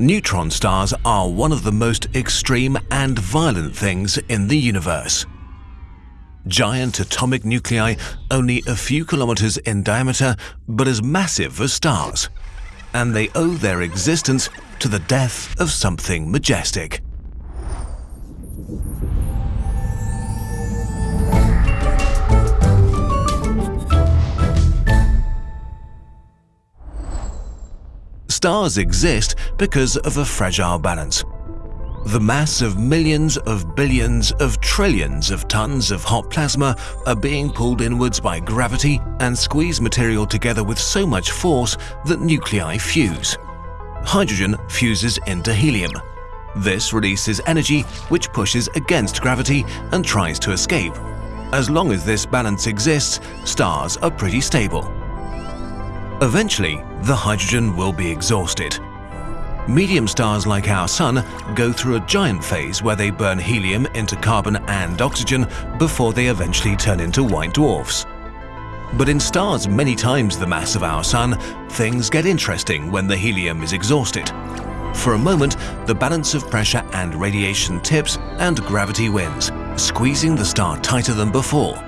Neutron stars are one of the most extreme and violent things in the universe. Giant atomic nuclei only a few kilometers in diameter but as massive as stars. And they owe their existence to the death of something majestic. Stars exist because of a fragile balance. The mass of millions of billions of trillions of tons of hot plasma are being pulled inwards by gravity and squeeze material together with so much force that nuclei fuse. Hydrogen fuses into helium. This releases energy which pushes against gravity and tries to escape. As long as this balance exists, stars are pretty stable. Eventually, the hydrogen will be exhausted. Medium stars like our Sun go through a giant phase where they burn helium into carbon and oxygen before they eventually turn into white dwarfs. But in stars many times the mass of our Sun, things get interesting when the helium is exhausted. For a moment, the balance of pressure and radiation tips and gravity wins, squeezing the star tighter than before.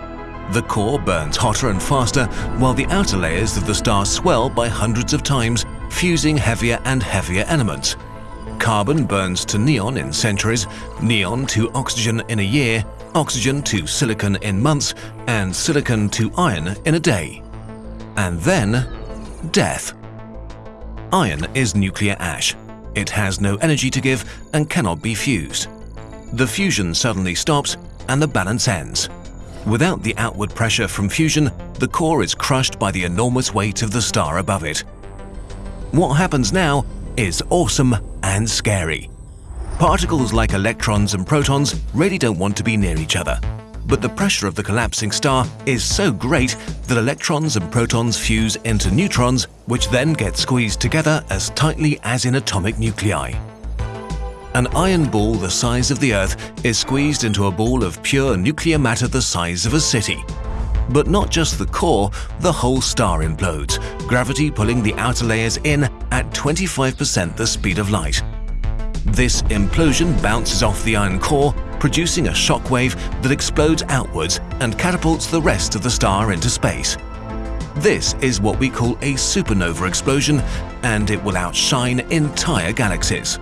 The core burns hotter and faster while the outer layers of the star swell by hundreds of times, fusing heavier and heavier elements. Carbon burns to neon in centuries, neon to oxygen in a year, oxygen to silicon in months, and silicon to iron in a day. And then, death. Iron is nuclear ash. It has no energy to give and cannot be fused. The fusion suddenly stops and the balance ends. Without the outward pressure from fusion, the core is crushed by the enormous weight of the star above it. What happens now is awesome and scary. Particles like electrons and protons really don't want to be near each other. But the pressure of the collapsing star is so great that electrons and protons fuse into neutrons, which then get squeezed together as tightly as in atomic nuclei. An iron ball the size of the Earth is squeezed into a ball of pure nuclear matter the size of a city. But not just the core, the whole star implodes, gravity pulling the outer layers in at 25% the speed of light. This implosion bounces off the iron core, producing a shock wave that explodes outwards and catapults the rest of the star into space. This is what we call a supernova explosion, and it will outshine entire galaxies.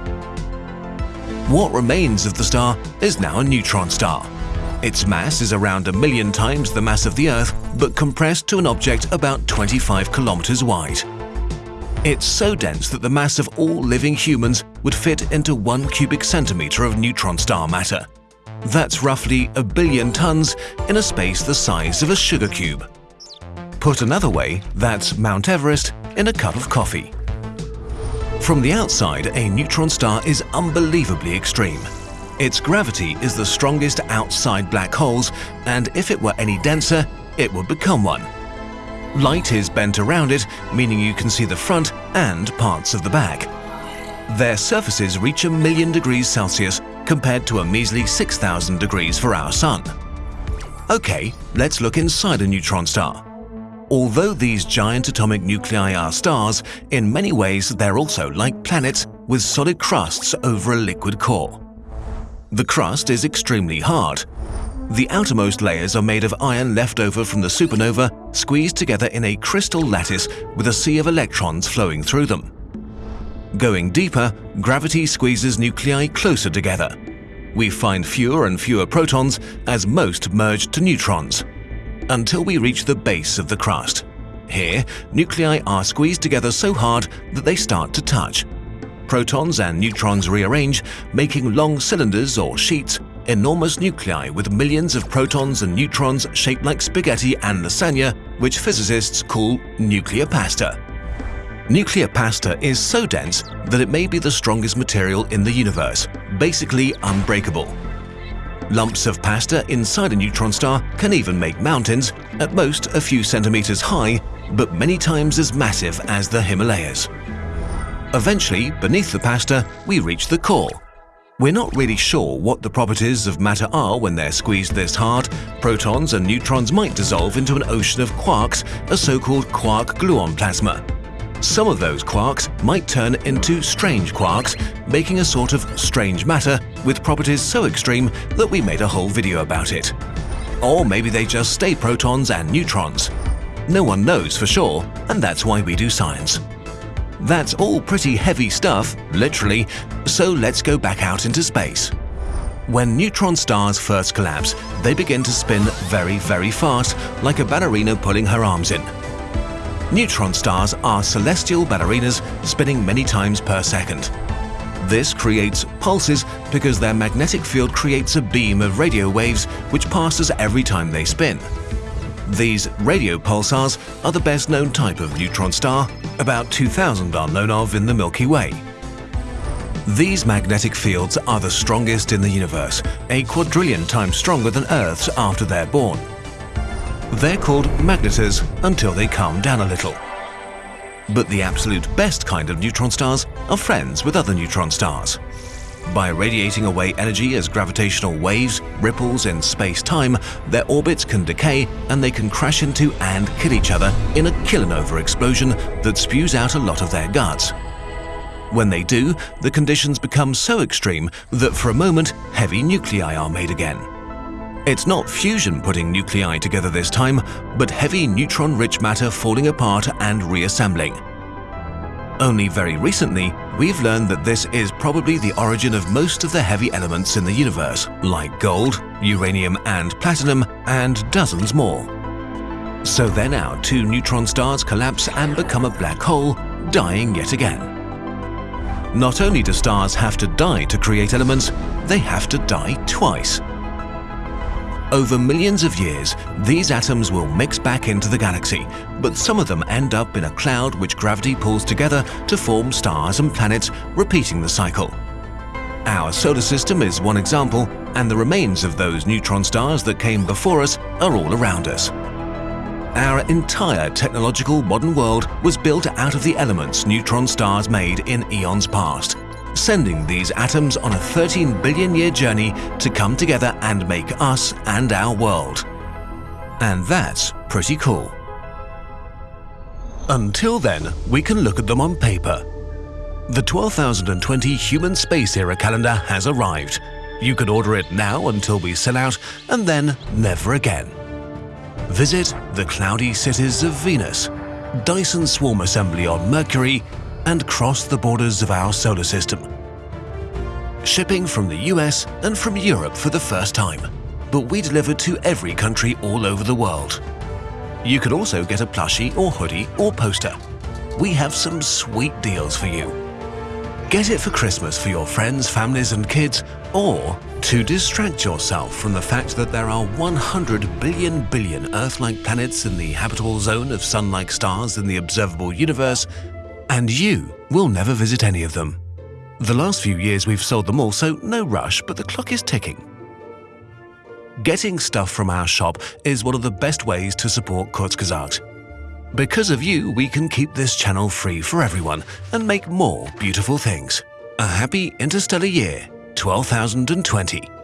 What remains of the star is now a neutron star. Its mass is around a million times the mass of the Earth, but compressed to an object about 25 kilometers wide. It's so dense that the mass of all living humans would fit into one cubic centimeter of neutron star matter. That's roughly a billion tons in a space the size of a sugar cube. Put another way, that's Mount Everest in a cup of coffee. From the outside, a neutron star is unbelievably extreme. Its gravity is the strongest outside black holes, and if it were any denser, it would become one. Light is bent around it, meaning you can see the front and parts of the back. Their surfaces reach a million degrees Celsius compared to a measly 6,000 degrees for our Sun. Okay, let's look inside a neutron star. Although these giant atomic nuclei are stars, in many ways they're also like planets with solid crusts over a liquid core. The crust is extremely hard. The outermost layers are made of iron left over from the supernova, squeezed together in a crystal lattice with a sea of electrons flowing through them. Going deeper, gravity squeezes nuclei closer together. We find fewer and fewer protons as most merge to neutrons until we reach the base of the crust. Here, nuclei are squeezed together so hard that they start to touch. Protons and neutrons rearrange, making long cylinders or sheets, enormous nuclei with millions of protons and neutrons shaped like spaghetti and lasagna, which physicists call nuclear pasta. Nuclear pasta is so dense that it may be the strongest material in the universe, basically unbreakable. Lumps of pasta inside a neutron star can even make mountains, at most a few centimeters high, but many times as massive as the Himalayas. Eventually, beneath the pasta, we reach the core. We're not really sure what the properties of matter are when they're squeezed this hard. Protons and neutrons might dissolve into an ocean of quarks, a so-called quark-gluon plasma. Some of those quarks might turn into strange quarks, making a sort of strange matter with properties so extreme that we made a whole video about it. Or maybe they just stay protons and neutrons. No one knows for sure, and that's why we do science. That's all pretty heavy stuff, literally, so let's go back out into space. When neutron stars first collapse, they begin to spin very, very fast, like a ballerina pulling her arms in. Neutron stars are celestial ballerinas spinning many times per second. This creates pulses because their magnetic field creates a beam of radio waves which passes every time they spin. These radio pulsars are the best known type of neutron star, about 2000 are known of in the Milky Way. These magnetic fields are the strongest in the universe, a quadrillion times stronger than Earth's after they're born. They're called magnetars until they calm down a little. But the absolute best kind of neutron stars are friends with other neutron stars. By radiating away energy as gravitational waves, ripples in space-time, their orbits can decay and they can crash into and kill each other in a kilonova explosion that spews out a lot of their guts. When they do, the conditions become so extreme that for a moment heavy nuclei are made again. It's not fusion putting nuclei together this time, but heavy neutron-rich matter falling apart and reassembling. Only very recently, we've learned that this is probably the origin of most of the heavy elements in the universe, like gold, uranium and platinum, and dozens more. So then our two neutron stars collapse and become a black hole, dying yet again. Not only do stars have to die to create elements, they have to die twice. Over millions of years, these atoms will mix back into the galaxy, but some of them end up in a cloud which gravity pulls together to form stars and planets, repeating the cycle. Our solar system is one example, and the remains of those neutron stars that came before us are all around us. Our entire technological modern world was built out of the elements neutron stars made in eons past sending these atoms on a 13 billion year journey to come together and make us and our world. And that's pretty cool. Until then, we can look at them on paper. The 12020 Human Space Era calendar has arrived. You can order it now until we sell out and then never again. Visit the cloudy cities of Venus, Dyson Swarm Assembly on Mercury and cross the borders of our solar system. Shipping from the US and from Europe for the first time, but we deliver to every country all over the world. You can also get a plushie or hoodie or poster. We have some sweet deals for you. Get it for Christmas for your friends, families and kids, or to distract yourself from the fact that there are 100 billion billion Earth-like planets in the habitable zone of Sun-like stars in the observable universe, and you will never visit any of them. The last few years we've sold them all, so no rush, but the clock is ticking. Getting stuff from our shop is one of the best ways to support Kurzgesagt. Because of you, we can keep this channel free for everyone and make more beautiful things. A happy interstellar year, 12,020.